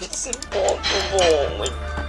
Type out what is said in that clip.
it's impossible.